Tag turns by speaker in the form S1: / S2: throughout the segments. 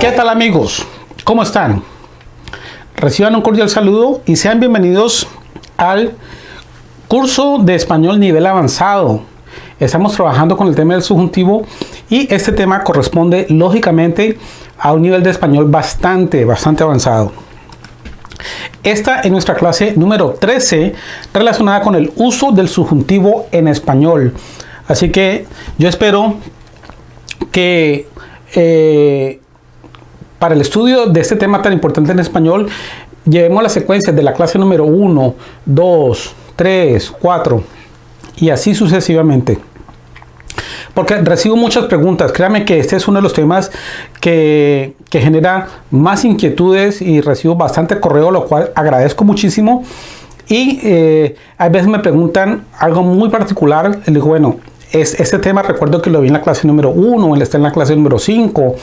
S1: ¿Qué tal amigos? ¿Cómo están? Reciban un cordial saludo y sean bienvenidos al curso de español nivel avanzado. Estamos trabajando con el tema del subjuntivo y este tema corresponde lógicamente a un nivel de español bastante, bastante avanzado. Esta es nuestra clase número 13 relacionada con el uso del subjuntivo en español. Así que yo espero que eh, para el estudio de este tema tan importante en español, llevemos las secuencias de la clase número 1, 2, 3, 4 y así sucesivamente. Porque recibo muchas preguntas. Créame que este es uno de los temas que, genera más inquietudes y recibo bastante correo, lo cual agradezco muchísimo. Y eh, a veces me preguntan algo muy particular. Le digo, bueno, es, este tema recuerdo que lo vi en la clase número 1, él está en la clase número 5,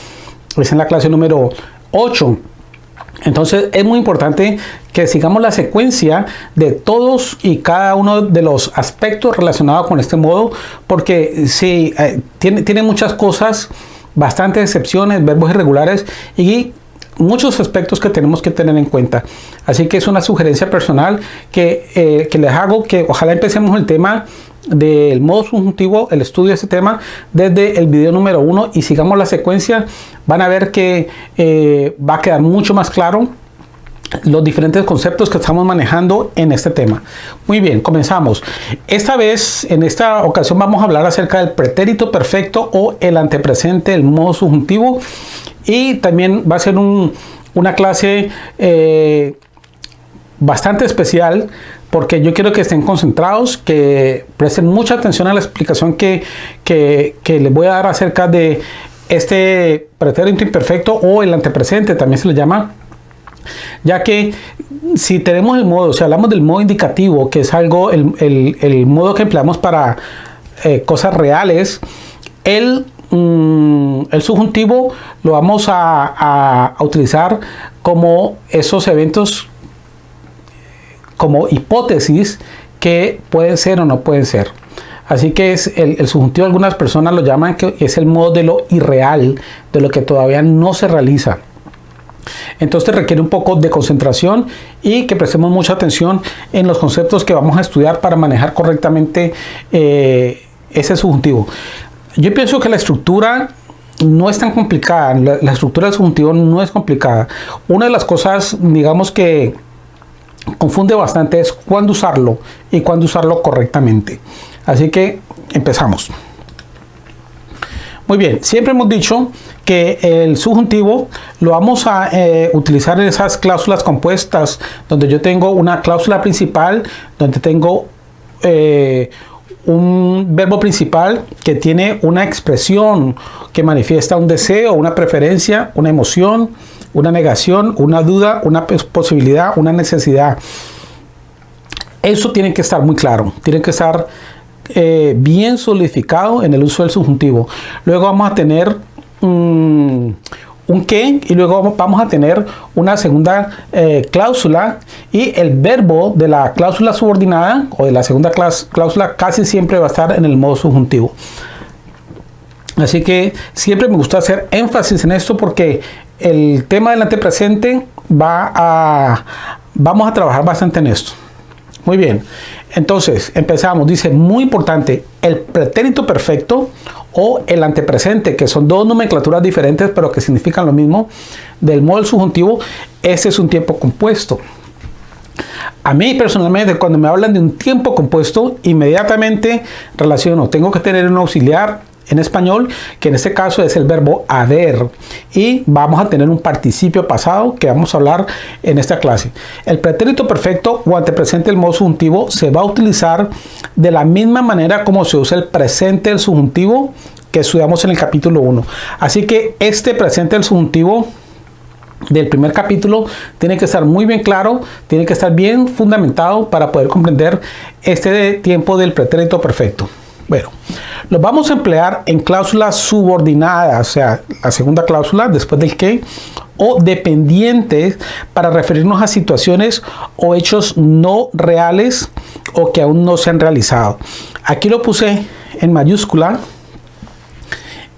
S1: es en la clase número 8. Entonces es muy importante que sigamos la secuencia de todos y cada uno de los aspectos relacionados con este modo, porque sí, eh, tiene, tiene muchas cosas, bastantes excepciones, verbos irregulares y muchos aspectos que tenemos que tener en cuenta. Así que es una sugerencia personal que, eh, que les hago que ojalá empecemos el tema del modo subjuntivo, el estudio de este tema desde el video número uno y sigamos la secuencia, van a ver que eh, va a quedar mucho más claro los diferentes conceptos que estamos manejando en este tema. Muy bien, comenzamos. Esta vez, en esta ocasión, vamos a hablar acerca del pretérito perfecto o el antepresente, el modo subjuntivo. Y también va a ser una clase eh, bastante especial porque yo quiero que estén concentrados, que presten mucha atención a la explicación que, que, les voy a dar acerca de este pretérito imperfecto o el antepresente, también se le llama, ya que si tenemos el modo, si hablamos del modo indicativo, que es algo, el, modo que empleamos para eh, cosas reales, el, mm, el subjuntivo lo vamos a, utilizar como esos eventos como hipótesis que pueden ser o no pueden ser. Así que es el, subjuntivo, algunas personas lo llaman que es el modo de lo irreal, de lo que todavía no se realiza. Entonces requiere un poco de concentración y que prestemos mucha atención en los conceptos que vamos a estudiar para manejar correctamente eh, ese subjuntivo. Yo pienso que la estructura no es tan complicada, la, estructura del subjuntivo no es complicada. Una de las cosas, digamos que confunde bastante es cuándo usarlo y cuándo usarlo correctamente. Así que empezamos. Muy bien, siempre hemos dicho que el subjuntivo lo vamos a eh, utilizar en esas cláusulas compuestas donde yo tengo una cláusula principal, donde tengo eh, un verbo principal que tiene una expresión que manifiesta un deseo, una preferencia, una emoción, una negación, una duda, una posibilidad, una necesidad. Eso tiene que estar muy claro, tiene que estar eh, bien solidificado en el uso del subjuntivo. Luego vamos a tener un qué y luego vamos a tener una segunda eh, cláusula y el verbo de la cláusula subordinada o de la segunda cláusula casi siempre va a estar en el modo subjuntivo. Así que siempre me gusta hacer énfasis en esto porque el tema del antepresente va a, vamos a trabajar bastante en esto. Muy bien, entonces empezamos. Dice, muy importante, el pretérito perfecto o el antepresente, que son dos nomenclaturas diferentes pero que significan lo mismo, del modo subjuntivo, ese es un tiempo compuesto. A mí personalmente, cuando me hablan de un tiempo compuesto, inmediatamente relaciono, tengo que tener un auxiliar en español, que en este caso es el verbo haber. Y vamos a tener un participio pasado que vamos a hablar en esta clase. El pretérito perfecto o antepresente del modo subjuntivo se va a utilizar de la misma manera como se usa el presente del subjuntivo que estudiamos en el capítulo 1. Así que este presente del subjuntivo del primer capítulo tiene que estar muy bien claro, tiene que estar bien fundamentado para poder comprender este tiempo del pretérito perfecto. Bueno, lo vamos a emplear en cláusulas subordinadas, o sea, la segunda cláusula después del que, o dependientes para referirnos a situaciones o hechos no reales o que aún no se han realizado. Aquí lo puse en mayúscula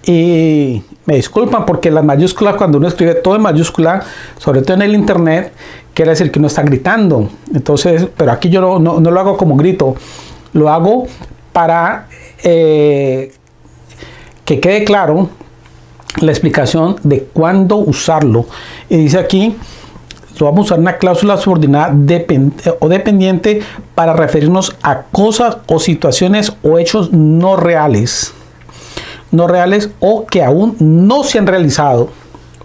S1: y me disculpan porque las mayúsculas, cuando uno escribe todo en mayúscula, sobre todo en el internet, quiere decir que uno está gritando. Entonces, pero aquí yo no, lo hago como grito, lo hago para eh, que quede claro la explicación de cuándo usarlo. Y dice aquí, vamos a usar una cláusula subordinada o dependiente para referirnos a cosas o situaciones o hechos no reales. No reales o que aún no se han realizado.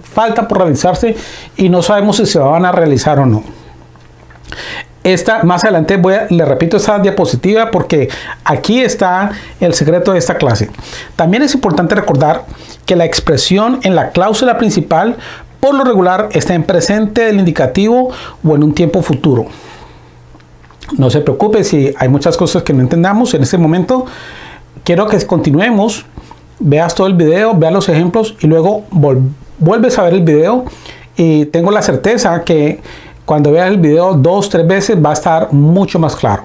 S1: Falta por realizarse y no sabemos si se van a realizar o no. Esta, más adelante voy a, le repito esta diapositiva porque aquí está el secreto de esta clase. También es importante recordar que la expresión en la cláusula principal por lo regular está en presente del indicativo o en un tiempo futuro. No se preocupe si hay muchas cosas que no entendamos en este momento. Quiero que continuemos, veas todo el video, veas los ejemplos y luego vuelves a ver el video y tengo la certeza que cuando veas el video dos, tres veces va a estar mucho más claro.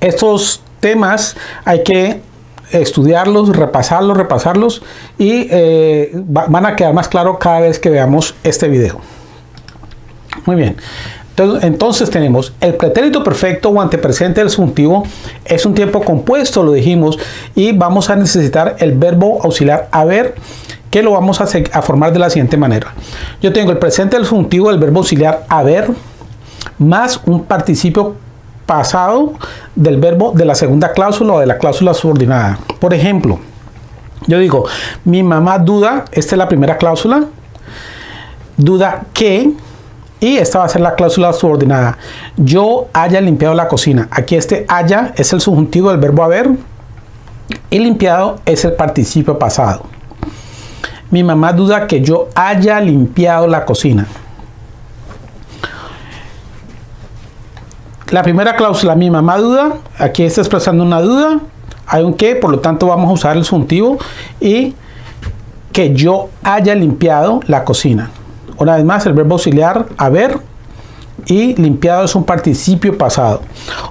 S1: Estos temas hay que estudiarlos, repasarlos, repasarlos y eh, van a quedar más claro cada vez que veamos este video. Muy bien. Entonces tenemos el pretérito perfecto o antepresente del subjuntivo es un tiempo compuesto, lo dijimos, y vamos a necesitar el verbo auxiliar haber que lo vamos a, formar de la siguiente manera. Yo tengo el presente del subjuntivo del verbo auxiliar haber más un participio pasado del verbo de la segunda cláusula o de la cláusula subordinada. Por ejemplo, yo digo, mi mamá duda, esta es la primera cláusula, duda que, y esta va a ser la cláusula subordinada, yo haya limpiado la cocina. Aquí este haya es el subjuntivo del verbo haber y limpiado es el participio pasado. Mi mamá duda que yo haya limpiado la cocina. La primera cláusula, mi mamá duda, aquí está expresando una duda, hay un que, por lo tanto vamos a usar el subjuntivo y que yo haya limpiado la cocina. Una vez más, el verbo auxiliar haber y limpiado es un participio pasado.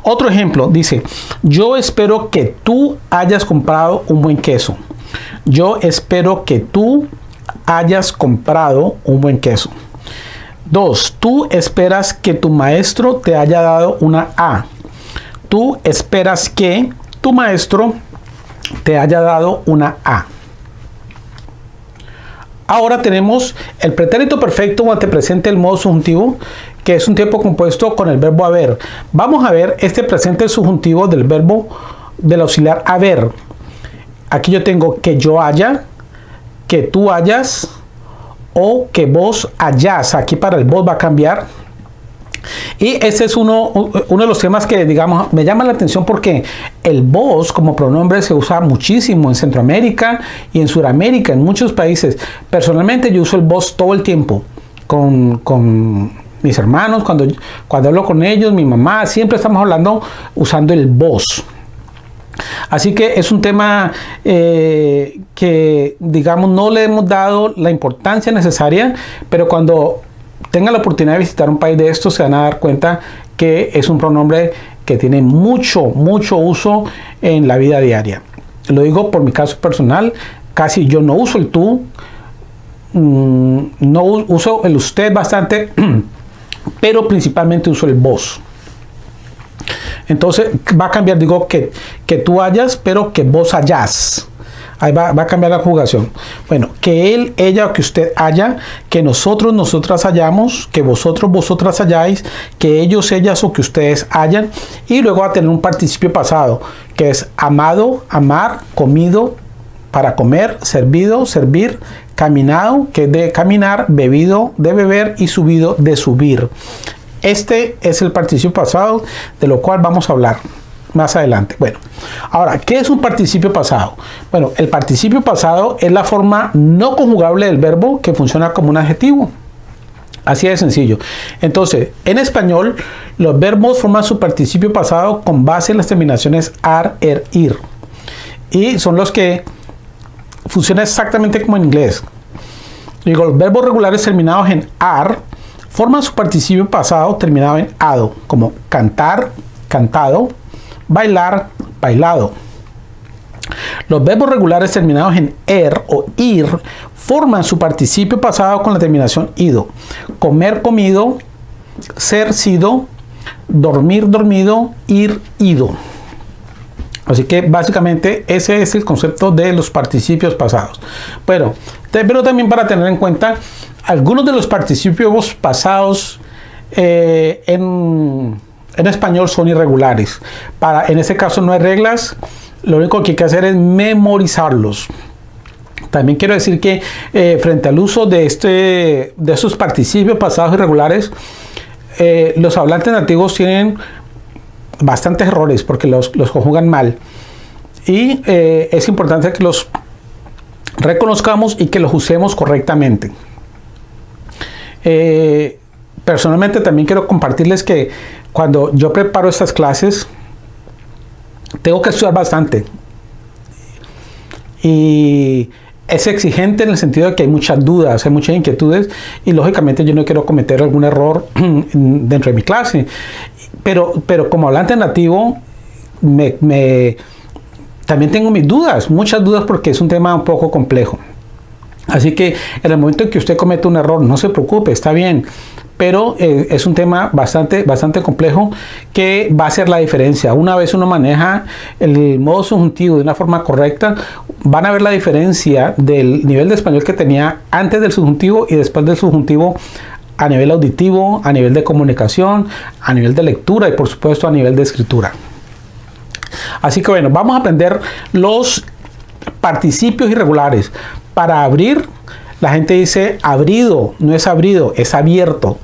S1: Otro ejemplo dice, yo espero que tú hayas comprado un buen queso. Yo espero que tú hayas comprado un buen queso. Dos, tú esperas que tu maestro te haya dado una A. Tú esperas que tu maestro te haya dado una A. Ahora tenemos el pretérito perfecto o antepresente del modo subjuntivo, que es un tiempo compuesto con el verbo haber. Vamos a ver este presente subjuntivo del verbo del auxiliar haber. Aquí yo tengo que yo haya, que tú hayas, o que vos hayas. Aquí para el vos va a cambiar. Y ese es uno, de los temas que, digamos, me llama la atención porque el vos como pronombre se usa muchísimo en Centroamérica y en Sudamérica, en muchos países. Personalmente yo uso el vos todo el tiempo con, con mis hermanos, cuando, cuando hablo con ellos, mi mamá, siempre estamos hablando usando el vos. Así que es un tema eh, que, digamos, no le hemos dado la importancia necesaria, pero cuando tengan la oportunidad de visitar un país de estos, se van a dar cuenta que es un pronombre que tiene mucho, mucho uso en la vida diaria. Lo digo por mi caso personal, casi yo no uso el tú, mm, no uso el usted bastante, pero principalmente uso el vos. Entonces va a cambiar, digo, que, que tú hayas, pero que vos hayas. Ahí va, a cambiar la jugación. Bueno, que él, ella o que usted haya, que nosotros, nosotras hayamos, que vosotros, vosotras hayáis, que ellos, ellas o que ustedes hayan. Y luego va a tener un participio pasado, que es amado, amar, comido, para comer, servido, servir, caminado, que es de caminar, bebido, de beber y subido, de subir. Este es el participio pasado de lo cual vamos a hablar más adelante. Bueno, ahora, ¿qué es un participio pasado? Bueno, el participio pasado es la forma no conjugable del verbo que funciona como un adjetivo. Así de sencillo. Entonces, en español, los verbos forman su participio pasado con base en las terminaciones ar, er, ir. Y son los que funcionan exactamente como en inglés. Digo, los verbos regulares terminados en ar forman su participio pasado terminado en ado, como cantar, cantado, bailar, bailado. Los verbos regulares terminados en er o ir forman su participio pasado con la terminación ido. Comer, comido, ser, sido, dormir, dormido, ir, ido. Así que básicamente ese es el concepto de los participios pasados. Pero, pero también para tener en cuenta algunos de los participios pasados eh, en, español son irregulares. En este caso no hay reglas, lo único que hay que hacer es memorizarlos. También quiero decir que eh, frente al uso de, este, de estos participios pasados irregulares, eh, los hablantes nativos tienen bastantes errores porque los conjugan mal. Y es importante que los reconozcamos y que los usemos correctamente. Eh, personalmente también quiero compartirles que cuando yo preparo estas clases, tengo que estudiar bastante. Y es exigente en el sentido de que hay muchas dudas, hay muchas inquietudes y lógicamente yo no quiero cometer algún error dentro de mi clase. Pero, pero como hablante nativo, me, también tengo mis dudas, muchas dudas porque es un tema un poco complejo. Así que en el momento en que usted comete un error, no se preocupe, está bien. Pero eh, es un tema bastante, bastante complejo que va a hacer la diferencia. Una vez uno maneja el modo subjuntivo de una forma correcta, van a ver la diferencia del nivel de español que tenía antes del subjuntivo y después del subjuntivo a nivel auditivo, a nivel de comunicación, a nivel de lectura y por supuesto a nivel de escritura. Así que bueno, vamos a aprender los participios irregulares. Para abrir, la gente dice abrido, no es abrido, es abierto.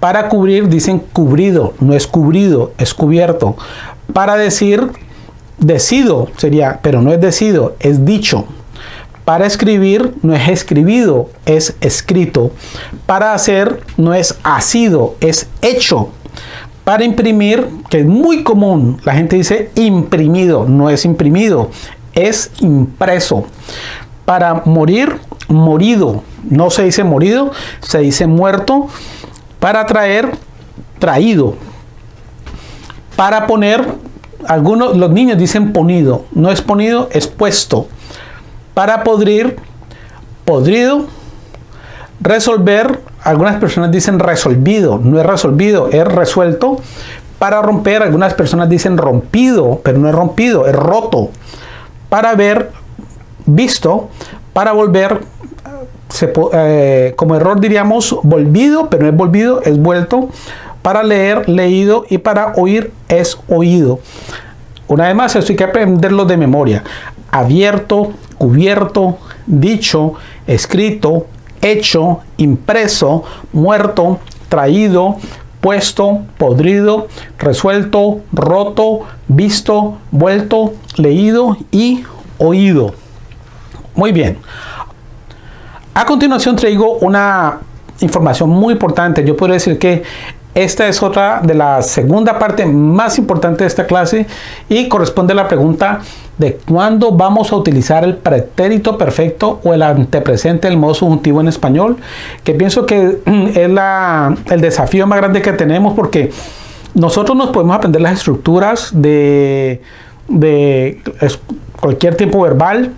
S1: Para cubrir dicen cubrido, no es cubrido, es cubierto. Para decir decido sería, pero no es decido, es dicho. Para escribir no es escribido, es escrito. Para hacer no es sido, es hecho. Para imprimir, que es muy común, la gente dice imprimido, no es imprimido, es impreso. Para morir, morido. No se dice morido, se dice muerto. Para traer, traído. Para poner, algunos, los niños dicen ponido. No es ponido, es puesto. Para podrir, podrido. Resolver, algunas personas dicen resolvido. No es resolvido, es resuelto. Para romper, algunas personas dicen rompido, pero no es rompido, es roto. Para ver, visto para volver, eh, como error diríamos volvido, pero no es volvido, es vuelto. Para leer, leído y para oír es oído. Una vez más, esto hay que aprenderlo de memoria. Abierto, cubierto, dicho, escrito, hecho, impreso, muerto, traído, puesto, podrido, resuelto, roto, visto, vuelto, leído y oído. Muy bien. A continuación traigo una información muy importante. Yo puedo decir que esta es otra de la segunda parte más importante de esta clase y corresponde a la pregunta de cuándo vamos a utilizar el pretérito perfecto o el antepresente del modo subjuntivo en español, que pienso que es el desafío más grande que tenemos porque nosotros nos podemos aprender las estructuras de, de cualquier tiempo verbal,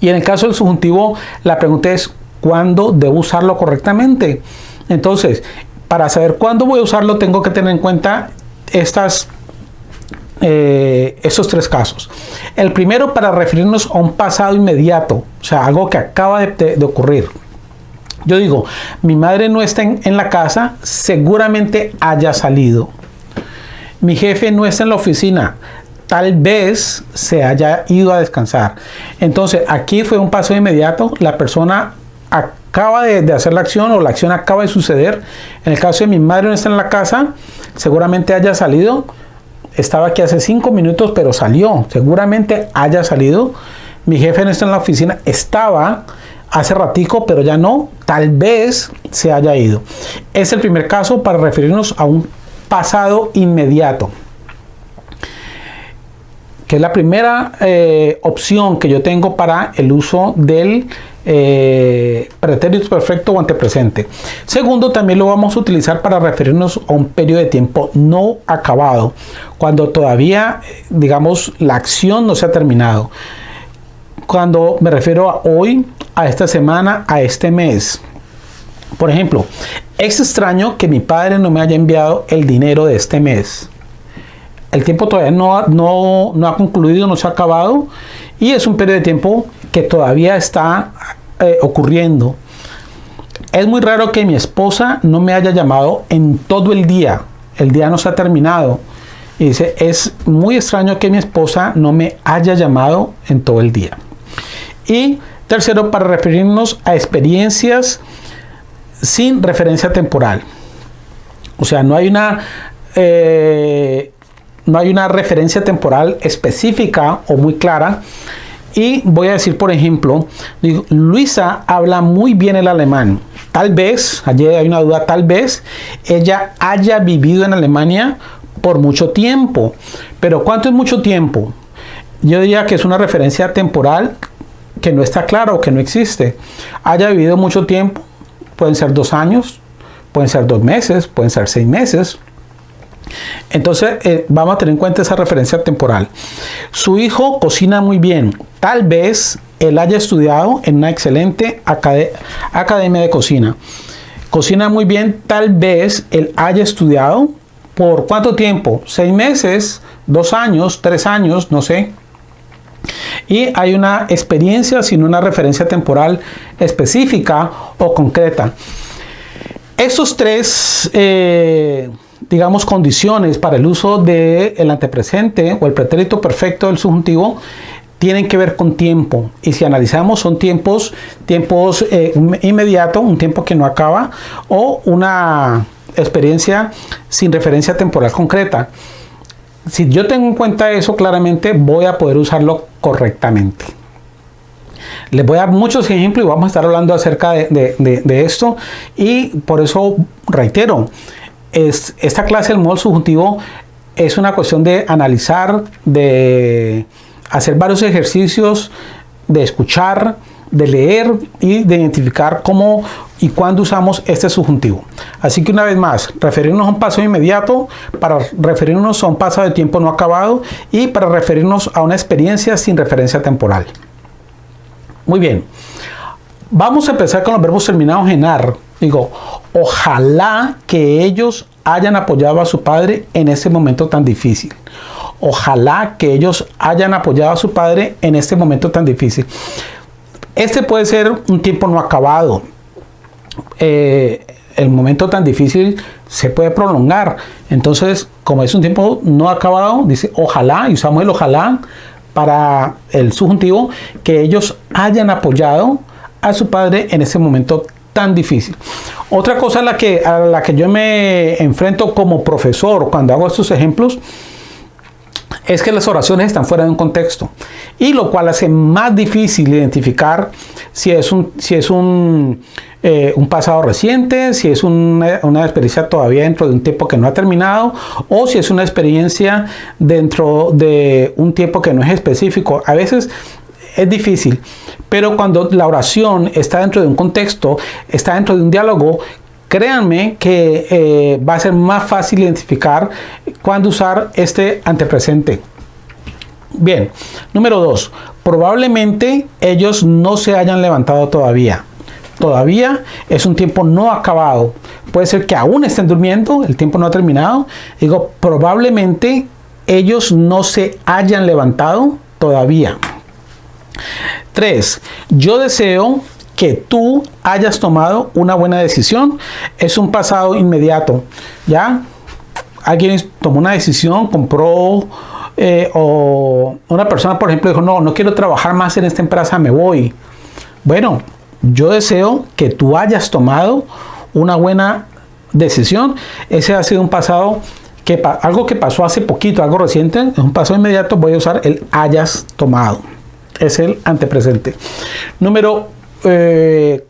S1: y en el caso del subjuntivo, la pregunta es, ¿cuándo debo usarlo correctamente? Entonces, para saber cuándo voy a usarlo, tengo que tener en cuenta estas, eh, estos tres casos. El primero para referirnos a un pasado inmediato, o sea, algo que acaba de, ocurrir. Yo digo, mi madre no está en, la casa, seguramente haya salido. Mi jefe no está en la oficina, tal vez se haya ido a descansar. Entonces, aquí fue un paso inmediato. La persona acaba de, hacer la acción o la acción acaba de suceder. En el caso de mi madre no está en la casa, seguramente haya salido. Estaba aquí hace cinco minutos, pero salió. Seguramente haya salido. Mi jefe no está en la oficina, estaba hace ratico, pero ya no. Tal vez se haya ido. Es el primer caso para referirnos a un pasado inmediato que es la primera eh, opción que yo tengo para el uso del eh, pretérito perfecto o antepresente. Segundo, también lo vamos a utilizar para referirnos a un periodo de tiempo no acabado, cuando todavía, digamos, la acción no se ha terminado. Cuando me refiero a hoy, a esta semana, a este mes. Por ejemplo, es extraño que mi padre no me haya enviado el dinero de este mes. El tiempo todavía no, no, no ha concluido, no se ha acabado y es un periodo de tiempo que todavía está eh, ocurriendo. Es muy raro que mi esposa no me haya llamado en todo el día. El día no se ha terminado. Y dice, es muy extraño que mi esposa no me haya llamado en todo el día. Y tercero, para referirnos a experiencias sin referencia temporal. O sea, no hay una, eh, no hay una referencia temporal específica o muy clara. Y voy a decir, por ejemplo, Luisa habla muy bien el alemán. Tal vez, allí hay una duda, tal vez ella haya vivido en Alemania por mucho tiempo. Pero ¿cuánto es mucho tiempo? Yo diría que es una referencia temporal que no está claro, que no existe. Haya vivido mucho tiempo, pueden ser dos años, pueden ser dos meses, pueden ser seis meses. Entonces eh, vamos a tener en cuenta esa referencia temporal. Su hijo cocina muy bien. Tal vez él haya estudiado en una excelente academia de cocina. Cocina muy bien. Tal vez él haya estudiado por cuánto tiempo? Seis meses, dos años, tres años, no sé. Y hay una experiencia sin una referencia temporal específica o concreta. Estos tres, eh, digamos, condiciones para el uso del antepresente o el pretérito perfecto del subjuntivo tienen que ver con tiempo. Y si analizamos son tiempos tiempos eh, inmediato un tiempo que no acaba o una experiencia sin referencia temporal concreta. Si yo tengo en cuenta eso claramente voy a poder usarlo correctamente. Les voy a dar muchos ejemplos y vamos a estar hablando acerca de, esto. Y por eso reitero, es, esta clase del modo subjuntivo es una cuestión de analizar, de hacer varios ejercicios, de escuchar, de leer y de identificar cómo y cuándo usamos este subjuntivo. Así que una vez más, referirnos a un paso inmediato, para referirnos a un paso de tiempo no acabado y para referirnos a una experiencia sin referencia temporal. Muy bien, vamos a empezar con los verbos terminados en ar. Digo, ojalá que ellos hayan apoyado a su padre en ese momento tan difícil. Ojalá que ellos hayan apoyado a su padre en este momento tan difícil. Este puede ser un tiempo no acabado. Eh, el momento tan difícil se puede prolongar. Entonces, como es un tiempo no acabado, dice ojalá, y usamos el ojalá para el subjuntivo, que ellos hayan apoyado a su padre en ese momento tan difícil. Otra cosa a la que, a la que yo me enfrento como profesor cuando hago estos ejemplos es que las oraciones están fuera de un contexto y lo cual hace más difícil identificar si es un, si es un, eh, un pasado reciente, si es una, una, experiencia todavía dentro de un tiempo que no ha terminado o si es una experiencia dentro de un tiempo que no es específico. A veces es difícil, pero cuando la oración está dentro de un contexto, está dentro de un diálogo, créanme que eh, va a ser más fácil identificar cuándo usar este antepresente. Bien, número dos, probablemente ellos no se hayan levantado todavía. Todavía es un tiempo no acabado. Puede ser que aún estén durmiendo, el tiempo no ha terminado. Digo, probablemente ellos no se hayan levantado todavía. Tres, yo deseo que tú hayas tomado una buena decisión es un pasado inmediato. ¿Ya? Alguien tomó una decisión, compró eh, o una persona, por ejemplo, dijo, no, no quiero trabajar más en esta empresa, me voy. Bueno, yo deseo que tú hayas tomado una buena decisión. Ese ha sido un pasado que algo que pasó hace poquito, algo reciente, es un pasado inmediato, voy a usar el hayas tomado. Es el antepresente. Número 4. Eh,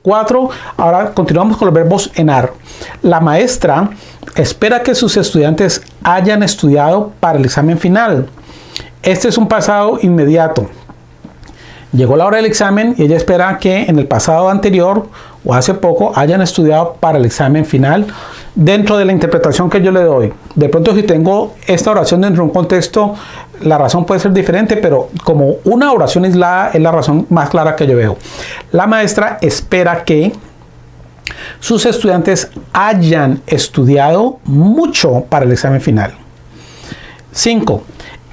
S1: ahora continuamos con los verbos enar. La maestra espera que sus estudiantes hayan estudiado para el examen final. Este es un pasado inmediato. Llegó la hora del examen y ella espera que en el pasado anterior o hace poco hayan estudiado para el examen final dentro de la interpretación que yo le doy. De pronto si tengo esta oración dentro de un contexto, la razón puede ser diferente, pero como una oración aislada es la razón más clara que yo veo. La maestra espera que sus estudiantes hayan estudiado mucho para el examen final. 5.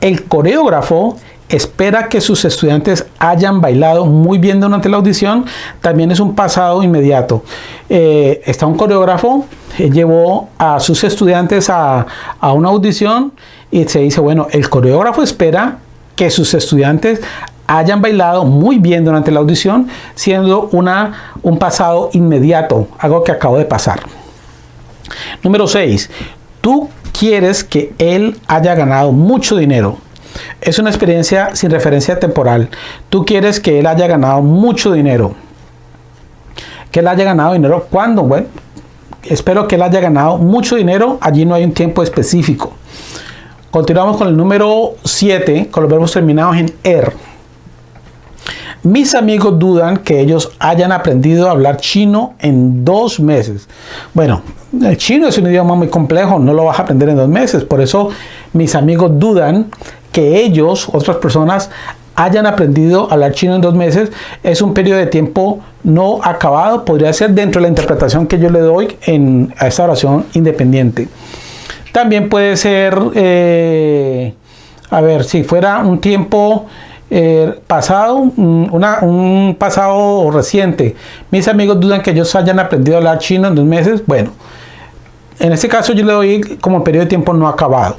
S1: El coreógrafo espera que sus estudiantes hayan bailado muy bien durante la audición, también es un pasado inmediato. Eh, está un coreógrafo, eh, llevó a sus estudiantes a, a una audición y se dice, bueno, el coreógrafo espera que sus estudiantes hayan bailado muy bien durante la audición, siendo una, un pasado inmediato, algo que acabo de pasar. Número 6. Tú quieres que él haya ganado mucho dinero. Es una experiencia sin referencia temporal. Tú quieres que él haya ganado mucho dinero. Que él haya ganado dinero. ¿Cuándo? Bueno, espero que él haya ganado mucho dinero. Allí no hay un tiempo específico. Continuamos con el número 7, con los verbos terminados en er. Mis amigos dudan que ellos hayan aprendido a hablar chino en dos meses. Bueno, el chino es un idioma muy complejo, no lo vas a aprender en dos meses. Por eso mis amigos dudan que ellos, otras personas, hayan aprendido a hablar chino en dos meses. Es un periodo de tiempo no acabado. Podría ser dentro de la interpretación que yo le doy en, a esta oración independiente. También puede ser, eh, a ver, si fuera un tiempo eh, pasado, un pasado reciente. Mis amigos dudan que ellos hayan aprendido a hablar chino en dos meses. Bueno, en este caso yo le doy como periodo de tiempo no acabado.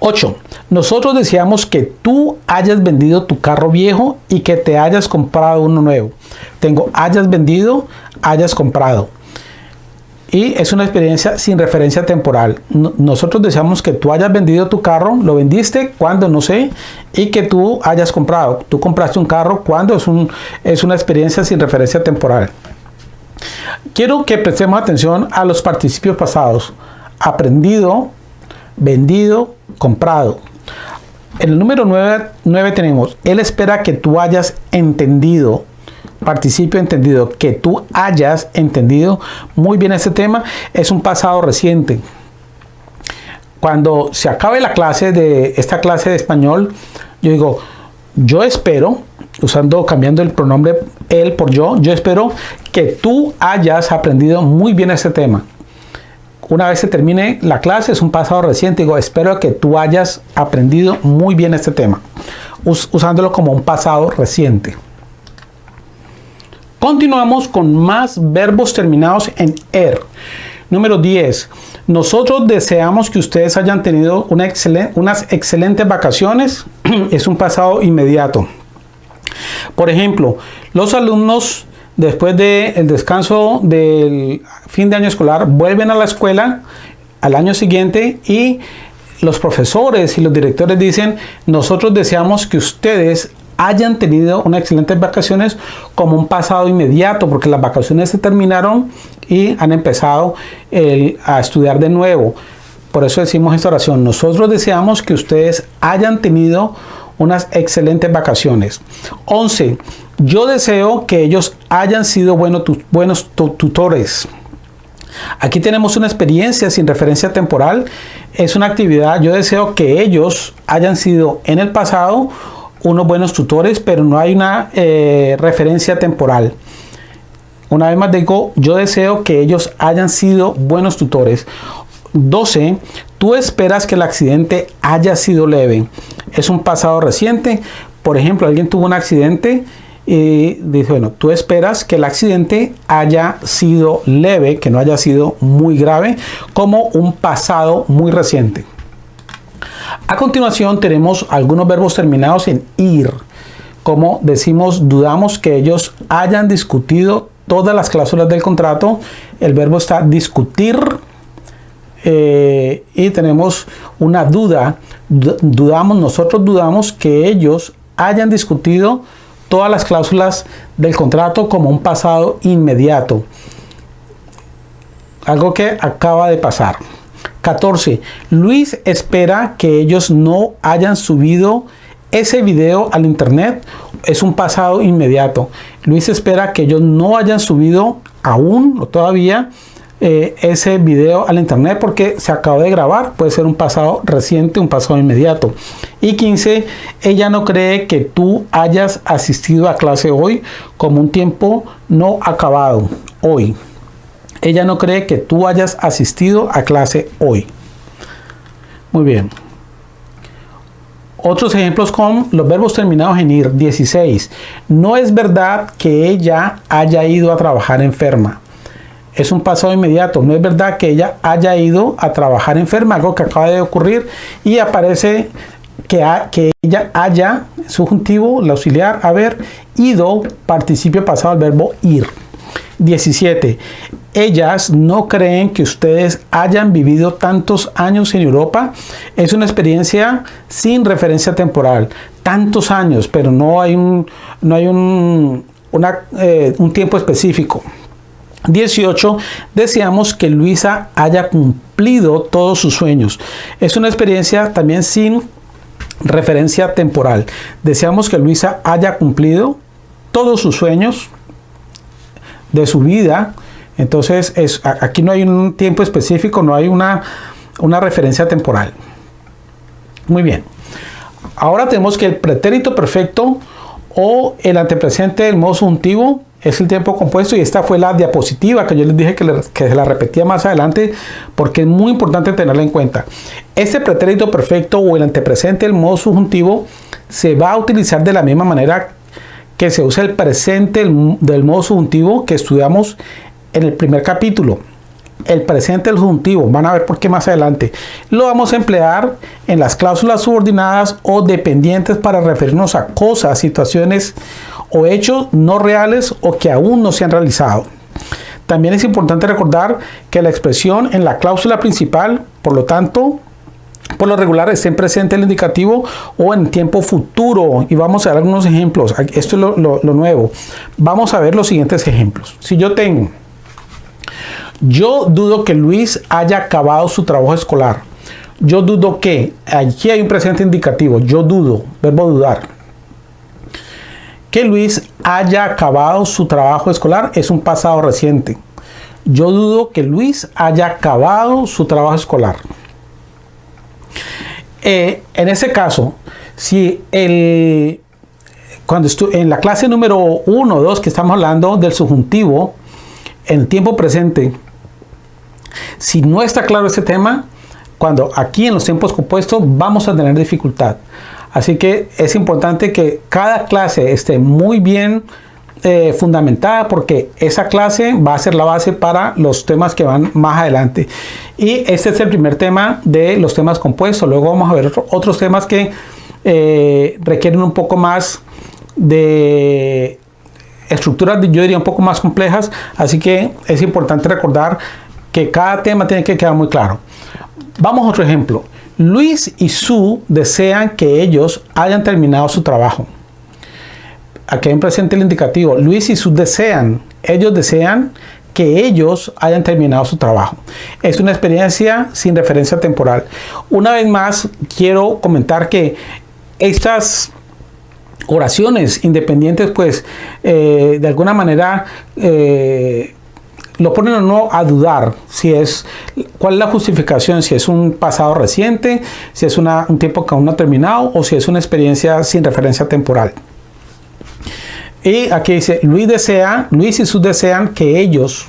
S1: 8. Nosotros deseamos que tú hayas vendido tu carro viejo y que te hayas comprado uno nuevo. Tengo hayas vendido, hayas comprado y es una experiencia sin referencia temporal. Nosotros deseamos que tú hayas vendido tu carro, lo vendiste cuando no sé, y que tú hayas comprado. Tú compraste un carro cuando es, un, es una experiencia sin referencia temporal. Quiero que prestemos atención a los participios pasados. Aprendido, vendido, comprado. En el número 9, 9 tenemos, Él espera que tú hayas entendido participio entendido, que tú hayas entendido muy bien este tema, es un pasado reciente. Cuando se acabe la clase de esta clase de español, yo digo, yo espero, usando, cambiando el pronombre él por yo, yo espero que tú hayas aprendido muy bien este tema. Una vez se termine la clase, es un pasado reciente, digo, espero que tú hayas aprendido muy bien este tema, usándolo como un pasado reciente. Continuamos con más verbos terminados en er. Número 10. Nosotros deseamos que ustedes hayan tenido una unas excelentes vacaciones. es un pasado inmediato. Por ejemplo, los alumnos después del descanso del fin de año escolar vuelven a la escuela al año siguiente y los profesores y los directores dicen, nosotros deseamos que ustedes hayan tenido unas excelentes vacaciones como un pasado inmediato, porque las vacaciones se terminaron y han empezado a estudiar de nuevo. Por eso decimos esta oración. Nosotros deseamos que ustedes hayan tenido unas excelentes vacaciones. 11. Yo deseo que ellos hayan sido buenos, tutores. Aquí tenemos una experiencia sin referencia temporal. Es una actividad. Yo deseo que ellos hayan sido en el pasado unos buenos tutores, pero no hay una eh, referencia temporal. Una vez más digo, yo deseo que ellos hayan sido buenos tutores. 12. Tú esperas que el accidente haya sido leve. Es un pasado reciente. Por ejemplo, alguien tuvo un accidente y dice, bueno, tú esperas que el accidente haya sido leve, que no haya sido muy grave, como un pasado muy reciente. A continuación tenemos algunos verbos terminados en ir. Como decimos, dudamos que ellos hayan discutido todas las cláusulas del contrato. El verbo está discutir. Eh, y tenemos una duda. Dudamos, nosotros dudamos que ellos hayan discutido todas las cláusulas del contrato como un pasado inmediato. Algo que acaba de pasar. 14. Luis espera que ellos no hayan subido ese video al internet es un pasado inmediato. Luis espera que ellos no hayan subido aún o todavía eh, ese video al internet porque se acabó de grabar, puede ser un pasado reciente, un pasado inmediato. Y 15, ella no cree que tú hayas asistido a clase hoy como un tiempo no acabado, hoy. Ella no cree que tú hayas asistido a clase hoy. Muy bien. Otros ejemplos con los verbos terminados en ir. 16. No es verdad que ella haya ido a trabajar enferma es un pasado inmediato. No es verdad que ella haya ido a trabajar enferma, algo que acaba de ocurrir y aparece que, que ella haya, subjuntivo, el auxiliar, haber ido, participio pasado al verbo ir. 17. Ellas no creen que ustedes hayan vivido tantos años en Europa. Es una experiencia sin referencia temporal. Tantos años, pero no hay un, no hay un, eh, un tiempo específico. 18. Deseamos que Luisa haya cumplido todos sus sueños. Es una experiencia también sin referencia temporal. Deseamos que Luisa haya cumplido todos sus sueños de su vida. Entonces, es, aquí no hay un tiempo específico, no hay una, una referencia temporal. Muy bien. Ahora tenemos que el pretérito perfecto o el antepresente del modo subjuntivo es el tiempo compuesto y esta fue la diapositiva que yo les dije que, se la repetía más adelante porque es muy importante tenerla en cuenta. Este pretérito perfecto o el antepresente del modo subjuntivo se va a utilizar de la misma manera que se usa el presente del modo subjuntivo que estudiamos en el primer capítulo. El presente del subjuntivo, van a ver por qué más adelante. Lo vamos a emplear en las cláusulas subordinadas o dependientes para referirnos a cosas, situaciones o hechos no reales o que aún no se han realizado. También es importante recordar que la expresión en la cláusula principal, por lo tanto, por lo regular está en presente el indicativo o en tiempo futuro. Y vamos a ver algunos ejemplos. Esto es lo, lo nuevo. Vamos a ver los siguientes ejemplos. Si yo tengo, yo dudo que Luis haya acabado su trabajo escolar. Yo dudo que, aquí hay un presente indicativo, yo dudo, verbo dudar que Luis haya acabado su trabajo escolar es un pasado reciente. Yo dudo que Luis haya acabado su trabajo escolar. Eh, en ese caso, si el, cuando en la clase número 1 o 2 que estamos hablando del subjuntivo, en tiempo presente, si no está claro este tema, cuando aquí en los tiempos compuestos vamos a tener dificultad. Así que es importante que cada clase esté muy bien eh, fundamentada porque esa clase va a ser la base para los temas que van más adelante. Y este es el primer tema de los temas compuestos. Luego vamos a ver otros temas que eh, requieren un poco más de estructuras, yo diría, un poco más complejas. Así que es importante recordar que cada tema tiene que quedar muy claro. Vamos a otro ejemplo. Luis y Sue desean que ellos hayan terminado su trabajo. Aquí hay un presente el indicativo. Luis y Sue desean, ellos desean que ellos hayan terminado su trabajo. Es una experiencia sin referencia temporal. Una vez más, quiero comentar que estas oraciones independientes, pues, eh, de alguna manera, eh, lo ponen o no a dudar si es cuál es la justificación, si es un pasado reciente, si es un tiempo que aún no ha terminado o si es una experiencia sin referencia temporal. Y aquí dice, Luis desea, Luis y sus desean que ellos,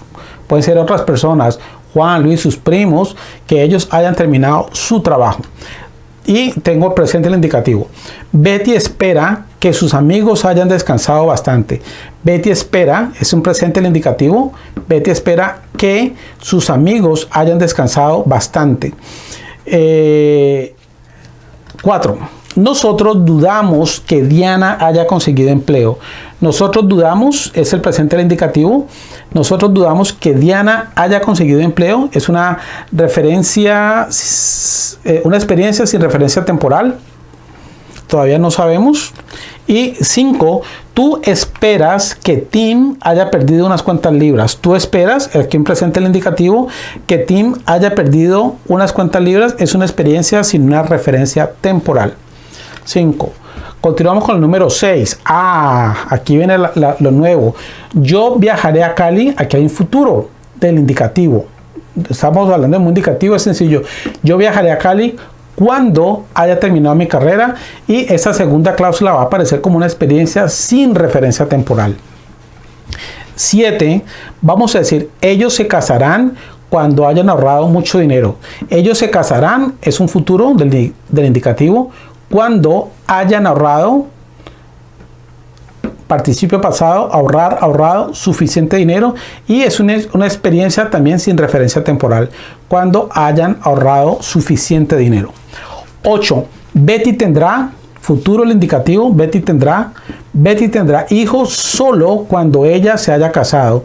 S1: pueden ser otras personas, Juan, Luis, sus primos, que ellos hayan terminado su trabajo y tengo presente el indicativo. Betty espera que sus amigos hayan descansado bastante. Betty espera, es un presente el indicativo, Betty espera que sus amigos hayan descansado bastante. 4. Eh, nosotros dudamos que Diana haya conseguido empleo. Nosotros dudamos, es el presente el indicativo, nosotros dudamos que Diana haya conseguido empleo. Es una referencia, eh, una experiencia sin referencia temporal. Todavía no sabemos. Y 5. Tú esperas que Tim haya perdido unas cuantas libras. Tú esperas, aquí en presente el indicativo, que Tim haya perdido unas cuantas libras. Es una experiencia sin una referencia temporal. 5. Continuamos con el número 6. Ah, aquí viene lo nuevo. Yo viajaré a Cali. Aquí hay un futuro del indicativo. Estamos hablando de un indicativo, es sencillo. Yo viajaré a Cali cuando haya terminado mi carrera y esa segunda cláusula va a aparecer como una experiencia sin referencia temporal. 7. Vamos a decir, ellos se casarán cuando hayan ahorrado mucho dinero. Ellos se casarán, es un futuro del, del indicativo, cuando hayan ahorrado participio pasado, ahorrar, ahorrado suficiente dinero y es una, una, experiencia también sin referencia temporal, cuando hayan ahorrado suficiente dinero. 8. Betty tendrá, futuro el indicativo, Betty tendrá, Betty tendrá hijos solo cuando ella se haya casado.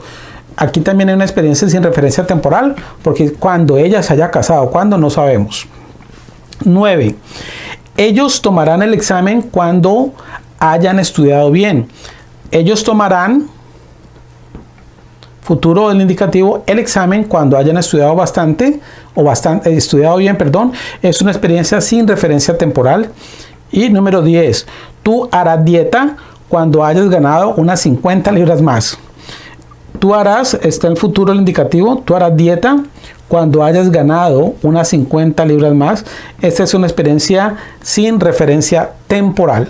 S1: Aquí también hay una experiencia sin referencia temporal, porque cuando ella se haya casado, cuando no sabemos. 9. Ellos tomarán el examen cuando hayan estudiado bien. Ellos tomarán futuro del indicativo el examen cuando hayan estudiado bastante o bastante eh, estudiado bien, perdón, es una experiencia sin referencia temporal. Y número 10, tú harás dieta cuando hayas ganado unas 50 libras más. Tú harás, está el futuro el indicativo, tú harás dieta cuando hayas ganado unas 50 libras más. Esta es una experiencia sin referencia temporal.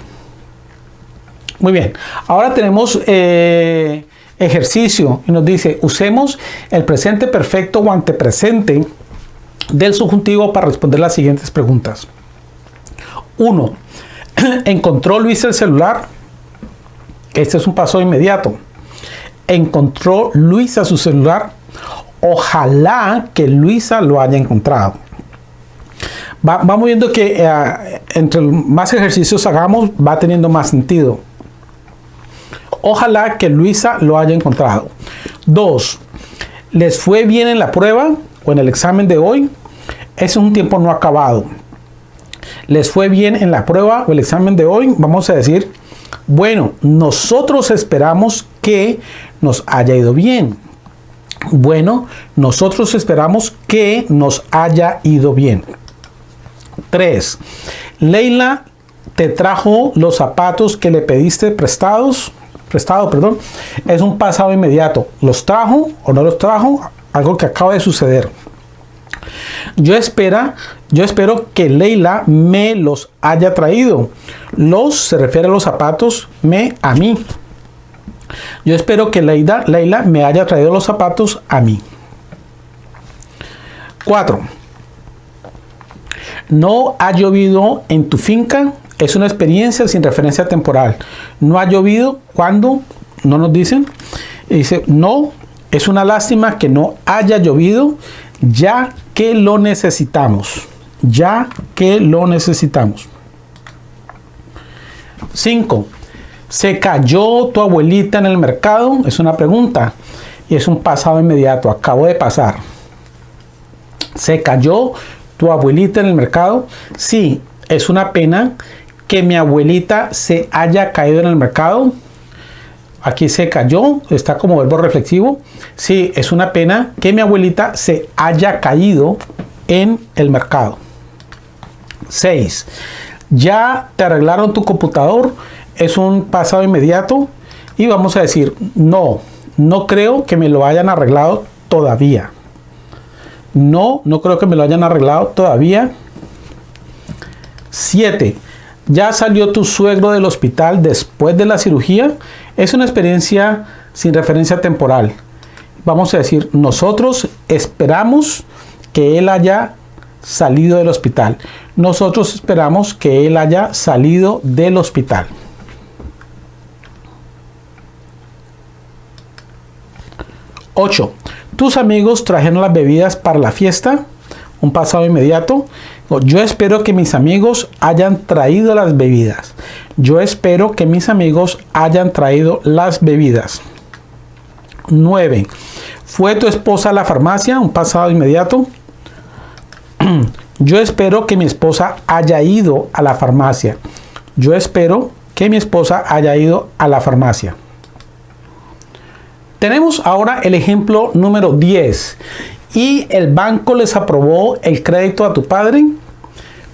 S1: Muy bien, ahora tenemos eh, ejercicio y nos dice, usemos el presente perfecto o antepresente del subjuntivo para responder las siguientes preguntas. 1. ¿Encontró Luis el celular? Este es un paso inmediato. ¿Encontró Luisa su celular? Ojalá que Luisa lo haya encontrado. vamos viendo que eh, entre más ejercicios hagamos va teniendo más sentido. Ojalá que Luisa lo haya encontrado. 2. ¿Les fue bien en la prueba en el examen de hoy? Es un tiempo no acabado. ¿Les fue bien en la prueba o el examen de hoy? Vamos a decir, bueno, nosotros esperamos que nos haya ido bien. Bueno, nosotros esperamos que nos haya ido bien. 3. Leila te trajo los zapatos que le pediste prestados prestado, perdón, es un pasado inmediato. ¿Los trajo o no los trajo? Algo que acaba de suceder. Yo, espera, yo espero que Leila me los haya traído. Los se refiere a los zapatos, me a mí. Yo espero que Leila, Leila me haya traído los zapatos a mí. 4. No ha llovido en tu finca es una experiencia sin referencia temporal. No ha llovido cuando, no nos dicen. dice, no, es una lástima que no haya llovido ya que lo necesitamos. Ya que lo necesitamos. 5. ¿Se cayó tu abuelita en el mercado? Es una pregunta y es un pasado inmediato. Acabo de pasar. ¿Se cayó tu abuelita en el mercado? Sí, es una pena que mi abuelita se haya caído en el mercado. Aquí se cayó, está como verbo reflexivo. Sí, es una pena que mi abuelita se haya caído en el mercado. 6. Ya te arreglaron tu computador. Es un pasado inmediato. Y vamos a decir, no, no creo que me lo hayan arreglado todavía. No, no creo que me lo hayan arreglado todavía. 7 ya salió tu suegro del hospital después de la cirugía, es una experiencia sin referencia temporal. Vamos a decir, nosotros esperamos que él haya salido del hospital. Nosotros esperamos que él haya salido del hospital. Ocho. Tus amigos trajeron las bebidas para la fiesta. Un pasado inmediato. Yo espero que mis amigos hayan traído las bebidas. Yo espero que mis amigos hayan traído las bebidas. 9. ¿Fue tu esposa a la farmacia? Un pasado inmediato. Yo espero que mi esposa haya ido a la farmacia. Yo espero que mi esposa haya ido a la farmacia. Tenemos ahora el ejemplo número 10 y el banco les aprobó el crédito a tu padre,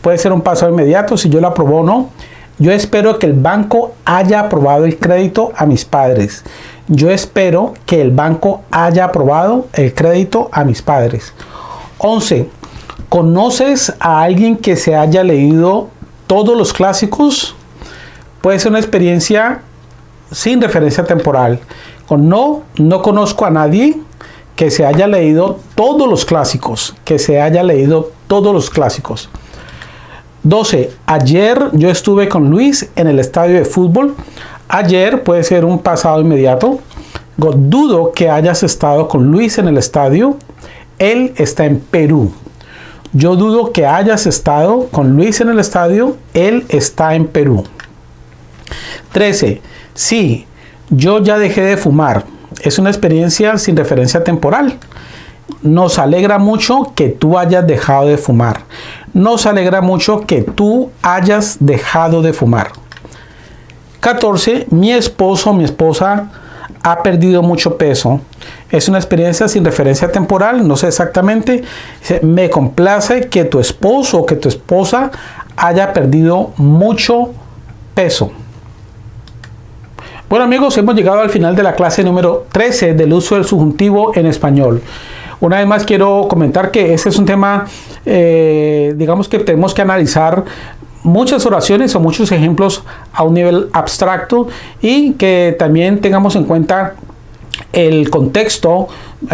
S1: puede ser un paso inmediato si yo lo aprobó o no. Yo espero que el banco haya aprobado el crédito a mis padres. Yo espero que el banco haya aprobado el crédito a mis padres. 11. ¿Conoces a alguien que se haya leído todos los clásicos? Puede ser una experiencia sin referencia temporal. Con no, no conozco a nadie que se haya leído todos los clásicos, que se haya leído todos los clásicos. 12. Ayer yo estuve con Luis en el estadio de fútbol. Ayer puede ser un pasado inmediato. Dudo que hayas estado con Luis en el estadio. Él está en Perú. Yo dudo que hayas estado con Luis en el estadio. Él está en Perú. 13. Sí, yo ya dejé de fumar. Es una experiencia sin referencia temporal. Nos alegra mucho que tú hayas dejado de fumar. Nos alegra mucho que tú hayas dejado de fumar. 14. Mi esposo o mi esposa ha perdido mucho peso. Es una experiencia sin referencia temporal, no sé exactamente. Me complace que tu esposo o que tu esposa haya perdido mucho peso. Bueno amigos, hemos llegado al final de la clase número 13 del uso del subjuntivo en español. Una vez más quiero comentar que este es un tema, eh, digamos que tenemos que analizar muchas oraciones o muchos ejemplos a un nivel abstracto y que también tengamos en cuenta el contexto,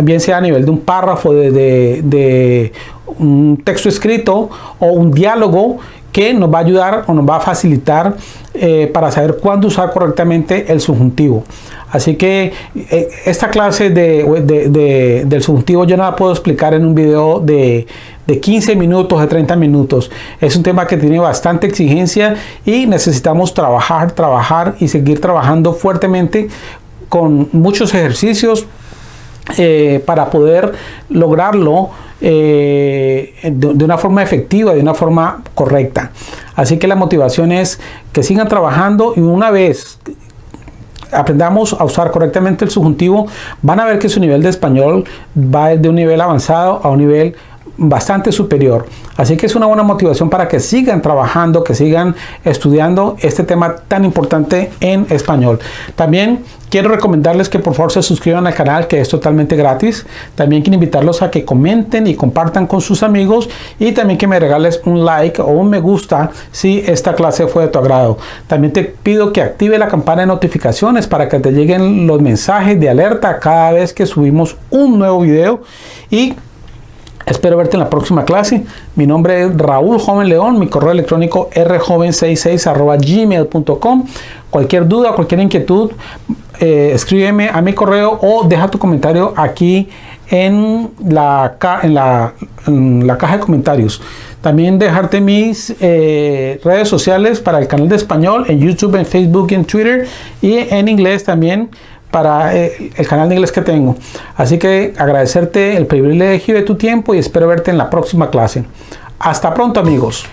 S1: bien sea a nivel de un párrafo, de, de un texto escrito o un diálogo que nos va a ayudar o nos va a facilitar eh, para saber cuándo usar correctamente el subjuntivo. Así que eh, esta clase de, del subjuntivo yo no la puedo explicar en un video de, de 15 minutos, de 30 minutos. Es un tema que tiene bastante exigencia y necesitamos trabajar, trabajar y seguir trabajando fuertemente con muchos ejercicios eh, para poder lograrlo eh, de, una forma efectiva, de una forma correcta. Así que la motivación es que sigan trabajando y una vez aprendamos a usar correctamente el subjuntivo, van a ver que su nivel de español va de un nivel avanzado a un nivel bastante superior. Así que es una buena motivación para que sigan trabajando, que sigan estudiando este tema tan importante en español. También quiero recomendarles que por favor se suscriban al canal que es totalmente gratis. También quiero invitarlos a que comenten y compartan con sus amigos y también que me regales un like o un me gusta si esta clase fue de tu agrado. También te pido que active la campana de notificaciones para que te lleguen los mensajes de alerta cada vez que subimos un nuevo video y Espero verte en la próxima clase. Mi nombre es Raúl Joven León, mi correo electrónico rjoven66 gmail.com. Cualquier duda, cualquier inquietud, eh, escríbeme a mi correo o deja tu comentario aquí en la, en la, caja de comentarios. También dejarte mis eh, redes sociales para el canal de español en YouTube, en Facebook, en Twitter y en inglés también para eh, el canal de inglés que tengo. Así que agradecerte el privilegio de tu tiempo y espero verte en la próxima clase. Hasta pronto amigos.